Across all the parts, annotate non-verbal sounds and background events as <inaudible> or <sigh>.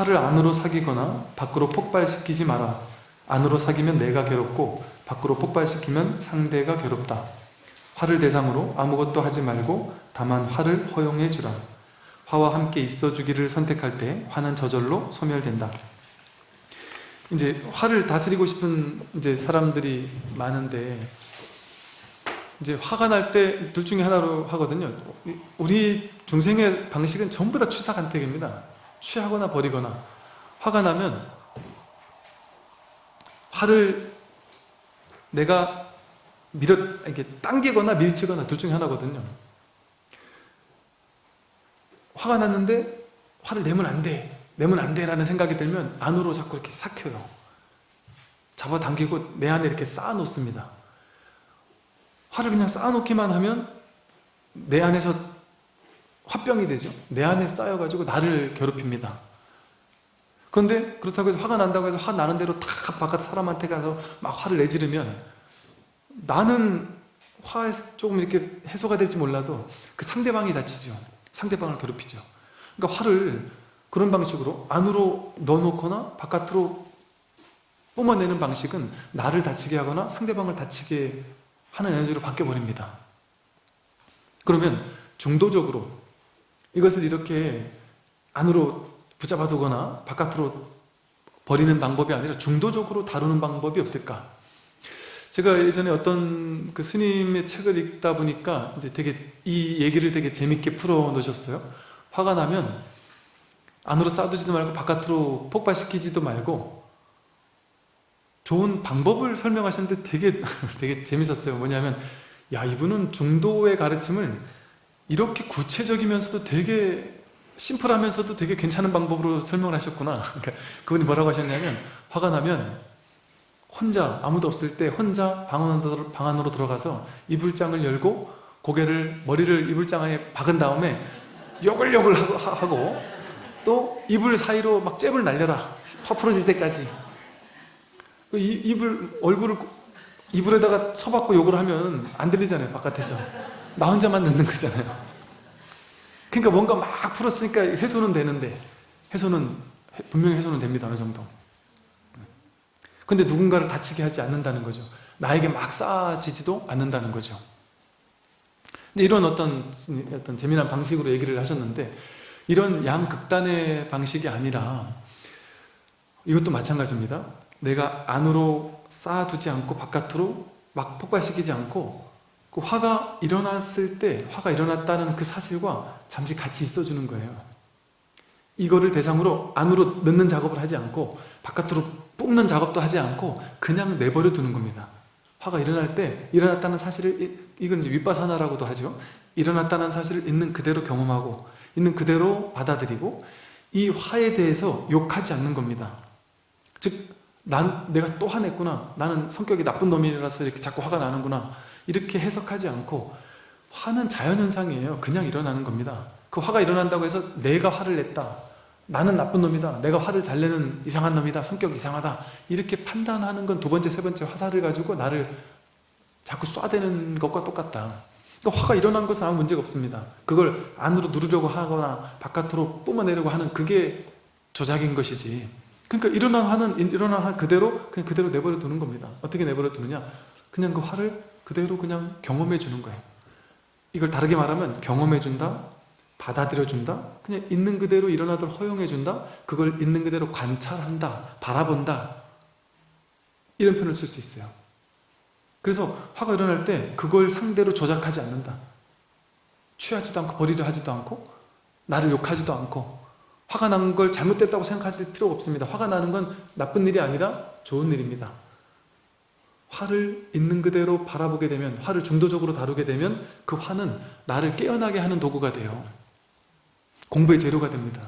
화를 안으로 사귀거나 밖으로 폭발시키지 마라. 안으로 사귀면 내가 괴롭고 밖으로 폭발시키면 상대가 괴롭다. 화를 대상으로 아무것도 하지 말고 다만 화를 허용해 주라. 화와 함께 있어 주기를 선택할 때 화는 저절로 소멸된다. 이제 화를 다스리고 싶은 이제 사람들이 많은데 이제 화가 날 때 둘 중에 하나로 하거든요. 우리 중생의 방식은 전부 다 취사간택입니다. 취하거나 버리거나 화가 나면 화를 내가 밀어 이렇게 당기거나 밀치거나 둘 중에 하나거든요. 화가 났는데 화를 내면 안 돼. 내면 안 돼라는 생각이 들면 안으로 자꾸 이렇게 삭혀요. 잡아당기고 내 안에 이렇게 쌓아놓습니다. 화를 그냥 쌓아놓기만 하면 내 안에서 화병이 되죠. 내 안에 쌓여가지고 나를 괴롭힙니다. 그런데 그렇다고 해서 화가 난다고 해서 화 나는 대로 탁 바깥 사람한테 가서 막 화를 내지르면 나는 화 조금 이렇게 해소가 될지 몰라도 그 상대방이 다치죠. 상대방을 괴롭히죠. 그러니까 화를 그런 방식으로 안으로 넣어놓거나 바깥으로 뿜어내는 방식은 나를 다치게 하거나 상대방을 다치게 하는 에너지로 바뀌어버립니다. 그러면 중도적으로 이것을 이렇게 안으로 붙잡아 두거나 바깥으로 버리는 방법이 아니라 중도적으로 다루는 방법이 없을까? 제가 예전에 어떤 그 스님의 책을 읽다 보니까 이제 되게 이 얘기를 되게 재밌게 풀어 놓으셨어요. 화가 나면 안으로 쌓아두지도 말고 바깥으로 폭발시키지도 말고 좋은 방법을 설명하셨는데 되게 <laughs> 되게 재밌었어요. 뭐냐면 야 이분은 중도의 가르침을 이렇게 구체적이면서도 되게 심플하면서도 되게 괜찮은 방법으로 설명을 하셨구나. <laughs> 그러니까 그분이 뭐라고 하셨냐면 화가 나면 혼자 아무도 없을 때 혼자 방 안으로, 들어가서 이불장을 열고 고개를 머리를 이불장 안에 박은 다음에 욕을 하고 또 이불 사이로 막 잽을 날려라. 화 풀어질 때까지. 그 이, 이불 얼굴을 이불에다가 쳐박고 욕을 하면 안 들리잖아요 바깥에서 나 혼자만 듣는 거잖아요. 그러니까 뭔가 막 풀었으니까 해소는 되는데 해소는 분명히 해소는 됩니다 어느 정도. 근데 누군가를 다치게 하지 않는다는 거죠. 나에게 막 쌓아지지도 않는다는 거죠. 이런 어떤 어떤 재미난 방식으로 얘기를 하셨는데 이런 양극단의 방식이 아니라 이것도 마찬가지입니다. 내가 안으로 쌓아두지 않고 바깥으로 막 폭발시키지 않고 그 화가 일어났을 때 화가 일어났다는 그 사실과 잠시 같이 있어주는 거예요. 이거를 대상으로 안으로 넣는 작업을 하지 않고 바깥으로 뿜는 작업도 하지 않고 그냥 내버려 두는 겁니다. 화가 일어날 때 일어났다는 사실을 이건 이제 윗바사나라고도 하죠. 일어났다는 사실을 있는 그대로 경험하고 있는 그대로 받아들이고 이 화에 대해서 욕하지 않는 겁니다. 즉 난 내가 또 화냈구나. 나는 성격이 나쁜 놈이라서 이렇게 자꾸 화가 나는구나 이렇게 해석하지 않고 화는 자연현상이에요. 그냥 일어나는 겁니다. 그 화가 일어난다고 해서 내가 화를 냈다. 나는 나쁜 놈이다. 내가 화를 잘 내는 이상한 놈이다. 성격 이상하다. 이렇게 판단하는 건 두 번째 세 번째 화살을 가지고 나를 자꾸 쏴대는 것과 똑같다. 그러니까 화가 일어난 것은 아무 문제가 없습니다. 그걸 안으로 누르려고 하거나 바깥으로 뿜어내려고 하는 그게 조작인 것이지. 그러니까 일어난 화는 일어난 화 그대로 그냥 그대로 내버려 두는 겁니다. 어떻게 내버려 두느냐? 그냥 그 화를 그대로 그냥 경험해 주는 거예요. 이걸 다르게 말하면 경험해 준다 받아들여 준다 그냥 있는 그대로 일어나도록 허용해 준다 그걸 있는 그대로 관찰한다 바라본다. 이런 표현을 쓸 수 있어요. 그래서 화가 일어날 때 그걸 상대로 조작하지 않는다. 취하지도 않고 버리려 하지도 않고 나를 욕하지도 않고 화가 난 걸 잘못됐다고 생각하실 필요가 없습니다. 화가 나는 건 나쁜 일이 아니라 좋은 일입니다 화를 있는 그대로 바라보게 되면 화를 중도적으로 다루게 되면 그 화는 나를 깨어나게 하는 도구가 돼요. 공부의 재료가 됩니다.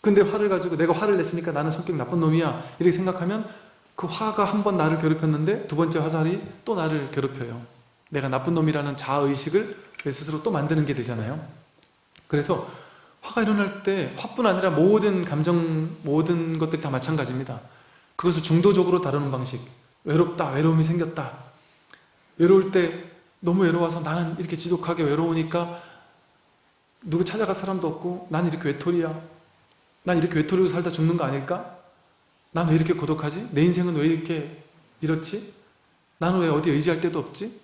근데 화를 가지고 내가 화를 냈으니까 나는 성격 나쁜 놈이야. 이렇게 생각하면 그 화가 한 번 나를 괴롭혔는데 두 번째 화살이 또 나를 괴롭혀요. 내가 나쁜 놈이라는 자아의식을 내 스스로 또 만드는 게 되잖아요. 그래서 화가 일어날 때 화뿐 아니라 모든 감정, 모든 것들이 다 마찬가지입니다. 그것을 중도적으로 다루는 방식. 외롭다, 외로움이 생겼다. 외로울 때 너무 외로워서 나는 이렇게 지독하게 외로우니까 누구 찾아갈 사람도 없고 난 이렇게 외톨이야. 난 이렇게 외톨이로 살다 죽는 거 아닐까? 난 왜 이렇게 고독하지? 내 인생은 왜 이렇게 이렇지? 나는 왜 어디 의지할 데도 없지?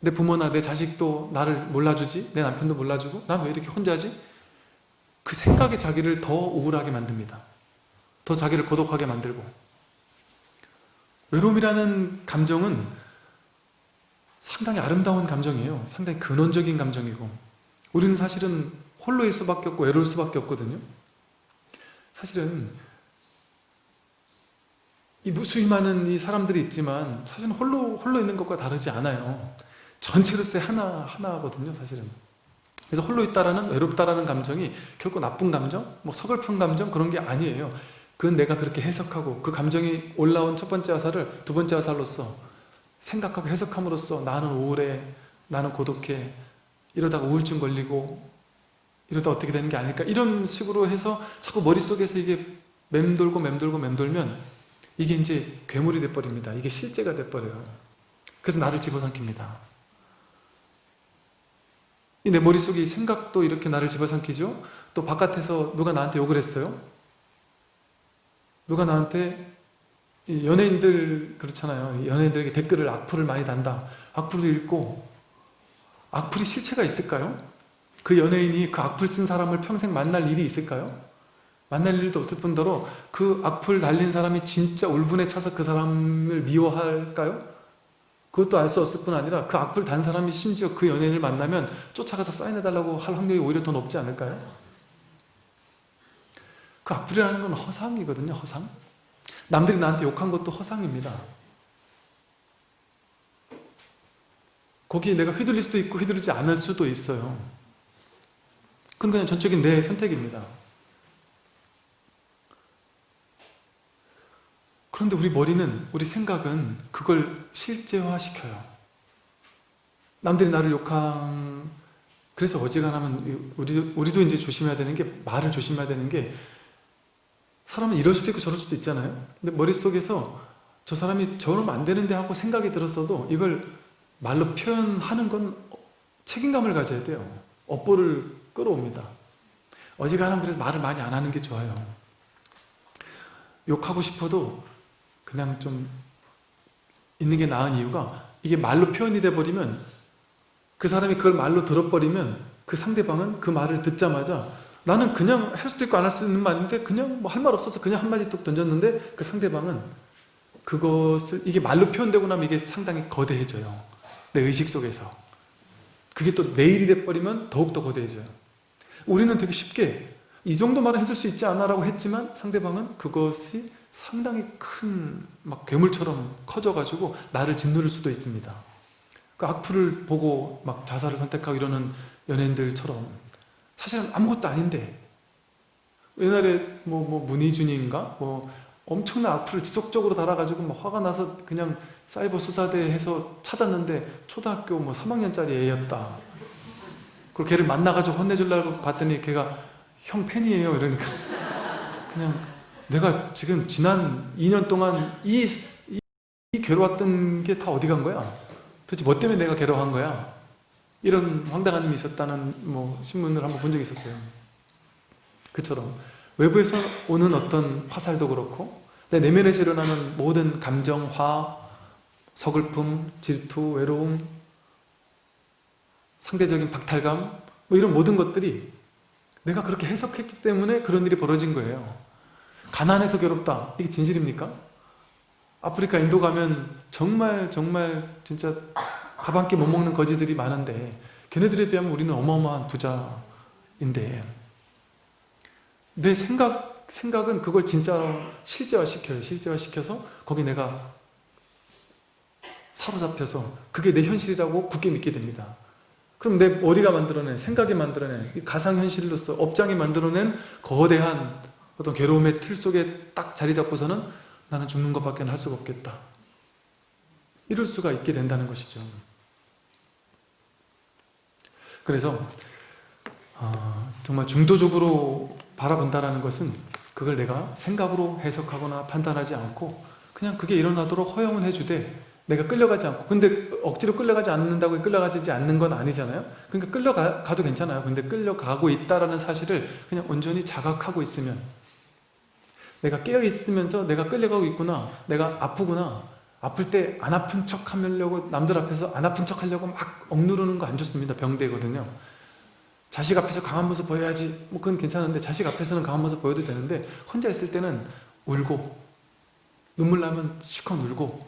내 부모나 내 자식도 나를 몰라주지? 내 남편도 몰라주고? 난 왜 이렇게 혼자지? 그 생각이 자기를 더 우울하게 만듭니다. 더 자기를 고독하게 만들고 외로움이라는 감정은 상당히 아름다운 감정이에요. 상당히 근원적인 감정이고 우리는 사실은 홀로일 수밖에 없고 외로울 수밖에 없거든요. 사실은 이 무수히 많은 이 사람들이 있지만 사실은 홀로 홀로 있는 것과 다르지 않아요. 전체로서의 하나 하나거든요, 사실은. 그래서 홀로 있다라는 외롭다라는 감정이 결코 나쁜 감정, 뭐 서글픈 감정 그런 게 아니에요. 그건 내가 그렇게 해석하고 그 감정이 올라온 첫 번째 화살을 두 번째 화살로서 생각하고 해석함으로써 나는 우울해, 나는 고독해, 이러다가 우울증 걸리고 이러다 어떻게 되는 게 아닐까 이런 식으로 해서 자꾸 머릿속에서 이게 맴돌고 맴돌고 맴돌면 이게 이제 괴물이 돼버립니다. 이게 실제가 돼버려요. 그래서 나를 집어삼킵니다. 이내 머릿속에 이 생각도 이렇게 나를 집어삼키죠? 또 바깥에서 누가 나한테 욕을 했어요? 누가 나한테 이 연예인들 그렇잖아요. 연예인들에게 댓글을 악플을 많이 단다. 악플을 읽고 악플이 실체가 있을까요? 그 연예인이 그 악플 쓴 사람을 평생 만날 일이 있을까요? 만날 일도 없을 뿐더러 그 악플 달린 사람이 진짜 울분에 차서 그 사람을 미워할까요? 그것도 알 수 없을 뿐 아니라 그 악플 단 사람이 심지어 그 연예인을 만나면 쫓아가서 사인해달라고 할 확률이 오히려 더 높지 않을까요? 그 악플이라는 건 허상이거든요 허상. 남들이 나한테 욕한 것도 허상입니다. 거기에 내가 휘둘릴 수도 있고 휘둘리지 않을 수도 있어요. 그건 그냥 전적인 내 선택입니다. 그런데 우리 머리는, 우리 생각은 그걸 실제화시켜요. 남들이 나를 욕한, 그래서 어지간하면 우리, 우리도 이제 조심해야 되는 게, 말을 조심해야 되는 게, 사람은 이럴 수도 있고 저럴 수도 있잖아요. 근데 머릿속에서 저 사람이 저러면 안 되는데 하고 생각이 들었어도 이걸 말로 표현하는 건 책임감을 가져야 돼요. 업보를 끌어옵니다. 어지간하면 그래서 말을 많이 안 하는 게 좋아요. 욕하고 싶어도 그냥 좀 있는 게 나은 이유가 이게 말로 표현이 돼버리면 그 사람이 그걸 말로 들어버리면 그 상대방은 그 말을 듣자마자 나는 그냥 할 수도 있고 안 할 수도 있는 말인데 그냥 뭐 할 말 없어서 그냥 한마디 뚝 던졌는데 그 상대방은 그것을 이게 말로 표현되고 나면 이게 상당히 거대해져요. 내 의식 속에서. 그게 또 내일이 돼버리면 더욱더 거대해져요. 우리는 되게 쉽게 이 정도 말은 해줄 수 있지 않아 라고 했지만 상대방은 그것이 상당히 큰 막 괴물처럼 커져가지고 나를 짓누를 수도 있습니다. 그 악플을 보고 막 자살을 선택하고 이러는 연예인들처럼 사실은 아무것도 아닌데 옛날에 뭐, 뭐 문희준인가 뭐 엄청난 악플을 지속적으로 달아가지고 막 화가 나서 그냥 사이버 수사대 해서 찾았는데 초등학교 뭐 3학년짜리 애였다. 그리고 걔를 만나가지고 혼내주려고 봤더니 걔가 형 팬이에요 이러니까 <laughs> 그냥 내가 지금 지난 2년 동안 이, 이, 이 괴로웠던 게 다 어디 간 거야? 도대체 뭐 때문에 내가 괴로워한 거야? 이런 황당한 일이 있었다는 뭐 신문을 한번 본 적이 있었어요. 그처럼 외부에서 오는 어떤 화살도 그렇고 내 내면에서 일어나는 모든 감정, 화, 서글픔, 질투, 외로움, 상대적인 박탈감 뭐 이런 모든 것들이 내가 그렇게 해석했기 때문에 그런 일이 벌어진 거예요. 가난해서 괴롭다. 이게 진실입니까? 아프리카 인도 가면 정말 정말 진짜 밥한끼 못 먹는 거지들이 많은데 걔네들에 비하면 우리는 어마어마한 부자인데 내 생각, 생각은 그걸 진짜 실제화시켜요. 실제화시켜서 거기 내가 사로잡혀서 그게 내 현실이라고 굳게 믿게 됩니다. 그럼 내 머리가 만들어낸, 생각이 만들어낸, 가상현실로서 업장이 만들어낸 거대한 어떤 괴로움의 틀 속에 딱 자리 잡고서는 나는 죽는 것밖에 할 수가 없겠다. 이럴 수가 있게 된다는 것이죠. 그래서 어, 정말 중도적으로 바라본다는 것은 그걸 내가 생각으로 해석하거나 판단하지 않고 그냥 그게 일어나도록 허용을 해주되 내가 끌려가지 않고 근데 억지로 끌려가지 않는다고 끌려가지 않는 건 아니잖아요. 그러니까 끌려가도 괜찮아요. 근데 끌려가고 있다라는 사실을 그냥 온전히 자각하고 있으면 내가 깨어 있으면서 내가 끌려가고 있구나 내가 아프구나 아플 때 안 아픈 척 하려고 남들 앞에서 안 아픈 척 하려고 막 억누르는 거 안 좋습니다. 병되거든요. 자식 앞에서 강한 모습 보여야지. 뭐 그건 괜찮은데 자식 앞에서는 강한 모습 보여도 되는데 혼자 있을 때는 울고 눈물 나면 실컷 울고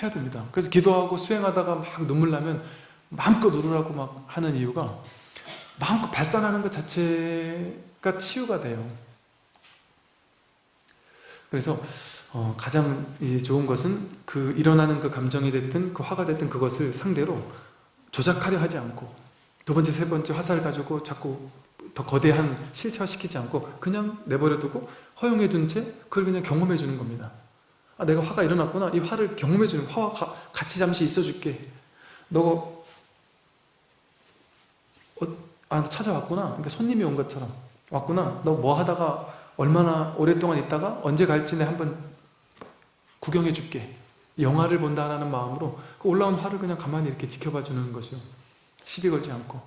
해야 됩니다. 그래서 기도하고 수행하다가 막 눈물 나면 마음껏 울으라고 막 하는 이유가 마음껏 발산하는 것 자체가 치유가 돼요. 그래서 어, 가장 이 좋은 것은 그 일어나는 그 감정이 됐든 그 화가 됐든 그것을 상대로 조작하려 하지 않고 두 번째 세 번째 화살을 가지고 자꾸 더 거대한 실체화시키지 않고 그냥 내버려 두고 허용해 둔 채 그걸 그냥 경험해 주는 겁니다. 아 내가 화가 일어났구나. 이 화를 경험해 주는 화와 가- 같이 잠시 있어 줄게. 너가 어, 아 찾아왔구나. 그러니까 손님이 온 것처럼 왔구나. 너 뭐 하다가 얼마나 오랫동안 있다가 언제 갈지 내 한번 구경해 줄게. 영화를 본다라는 마음으로 그 올라온 화를 그냥 가만히 이렇게 지켜봐 주는 것이요. 시비 걸지 않고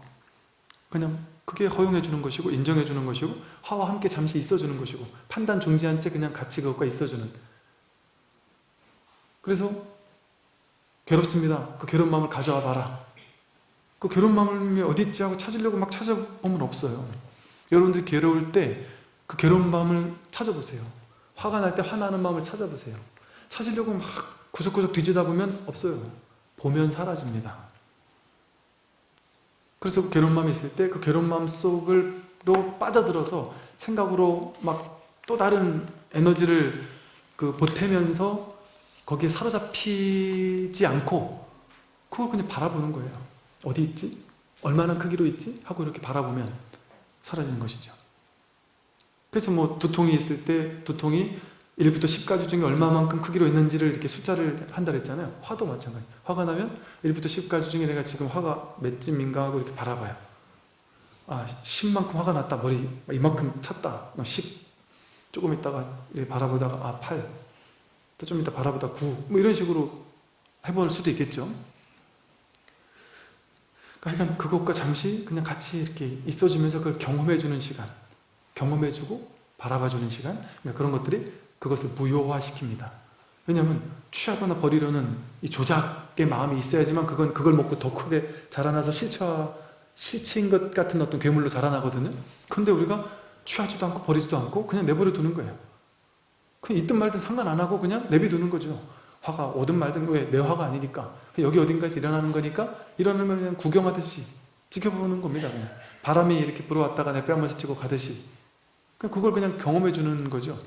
그냥 그게 허용해 주는 것이고 인정해 주는 것이고 화와 함께 잠시 있어 주는 것이고 판단 중지한 채 그냥 같이 그것과 있어 주는. 그래서 괴롭습니다. 그 괴로운 마음을 가져와 봐라. 그 괴로운 마음이 어디 있지 하고 찾으려고 막 찾아보면 없어요. 여러분들이 괴로울 때 그 괴로운 마음을 찾아보세요. 화가 날 때 화나는 마음을 찾아보세요 찾으려고 막 구석구석 뒤지다 보면 없어요 보면 사라집니다 그래서 그 괴로운 마음이 있을 때 그 괴로운 마음 속으로 빠져들어서 생각으로 막 또 다른 에너지를 그 보태면서 거기에 사로잡히지 않고 그걸 그냥 바라보는 거예요 어디 있지? 얼마나 크기로 있지? 하고 이렇게 바라보면 사라지는 것이죠 그래서 뭐 두통이 있을 때 두통이 1부터 10까지 중에 얼마만큼 크기로 있는지를 이렇게 숫자를 한다 그랬잖아요. 화도 마찬가지. 화가 나면 1부터 10까지 중에 내가 지금 화가 몇쯤인가 하고 이렇게 바라봐요. 아 10만큼 화가 났다. 머리 이만큼 찼다. 10 조금 있다가 바라보다가 아 8 또좀 이따 바라보다 9 뭐 이런 식으로 해볼 수도 있겠죠. 그러니까 그것과 잠시 그냥 같이 이렇게 있어주면서 그걸 경험해주는 시간. 경험해주고 바라봐주는 시간. 그러니까 그런 것들이 그것을 무효화시킵니다. 왜냐하면 취하거나 버리려는 이 조작의 마음이 있어야지만 그건 그걸 먹고 더 크게 자라나서 실체화 실체인 것 같은 어떤 괴물로 자라나거든요. 근데 우리가 취하지도 않고 버리지도 않고 그냥 내버려 두는 거예요. 그냥 있든 말든 상관 안 하고 그냥 내비두는 거죠. 화가 오든 말든 왜 내 화가 아니니까. 여기 어딘가에서 일어나는 거니까 일어나면 그냥 구경하듯이 지켜보는 겁니다 그냥. 바람이 이렇게 불어왔다가 내 뺨을 스치고 가듯이. 그냥 그걸 그냥 경험해 주는 거죠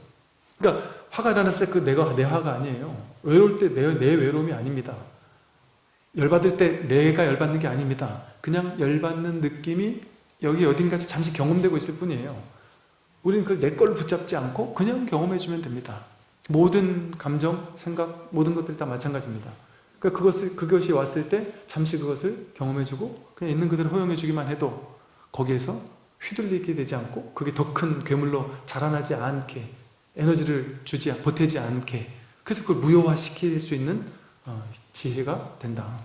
그러니까 화가 일어났을 때 그 내가 내 화가 아니에요. 외로울 때 내 내 외로움이 아닙니다. 열받을 때 내가 열받는 게 아닙니다. 그냥 열받는 느낌이 여기 어딘가에서 잠시 경험되고 있을 뿐이에요. 우리는 그걸 내 걸로 붙잡지 않고 그냥 경험해 주면 됩니다. 모든 감정, 생각, 모든 것들이 다 마찬가지입니다. 그러니까 그것을, 그것이 왔을 때 잠시 그것을 경험해 주고 그냥 있는 그대로 허용해 주기만 해도 거기에서 휘둘리게 되지 않고 그게 더 큰 괴물로 자라나지 않게 에너지를 주지 보태지 않게. 그래서 그걸 무효화시킬 수 있는 어, 지혜가 된다